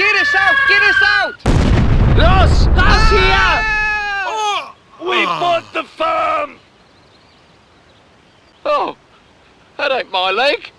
Get us out! Get us out! Los! Us ah! here! Oh! We ah. bought the farm! Oh, that ain't my leg.